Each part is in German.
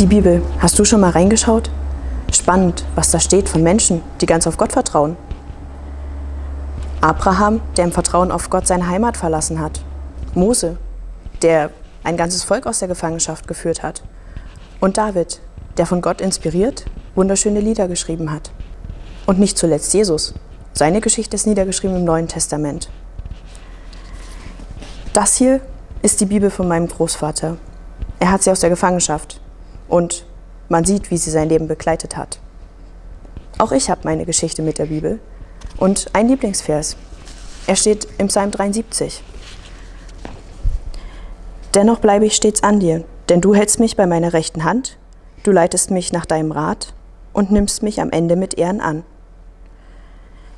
Die Bibel, hast du schon mal reingeschaut? Spannend, was da steht von Menschen, die ganz auf Gott vertrauen. Abraham, der im Vertrauen auf Gott seine Heimat verlassen hat. Mose, der ein ganzes Volk aus der Gefangenschaft geführt hat. Und David, der von Gott inspiriert wunderschöne Lieder geschrieben hat. Und nicht zuletzt Jesus. Seine Geschichte ist niedergeschrieben im Neuen Testament. Das hier ist die Bibel von meinem Großvater. Er hat sie aus der Gefangenschaft und man sieht, wie sie sein Leben begleitet hat. Auch ich habe meine Geschichte mit der Bibel und ein Lieblingsvers. Er steht im Psalm 73. Dennoch bleibe ich stets an dir, denn du hältst mich bei meiner rechten Hand, du leitest mich nach deinem Rat und nimmst mich am Ende mit Ehren an.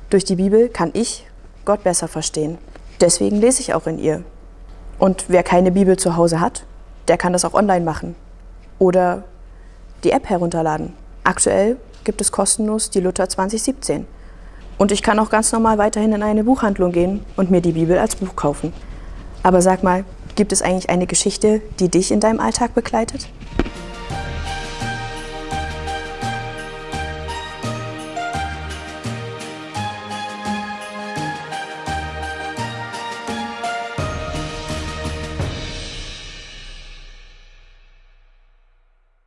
Durch die Bibel kann ich Gott besser verstehen. Deswegen lese ich auch in ihr. Und wer keine Bibel zu Hause hat, der kann das auch online machen. Oder die App herunterladen. Aktuell gibt es kostenlos die Luther 2017. Und ich kann auch ganz normal weiterhin in eine Buchhandlung gehen und mir die Bibel als Buch kaufen. Aber sag mal, gibt es eigentlich eine Geschichte, die dich in deinem Alltag begleitet?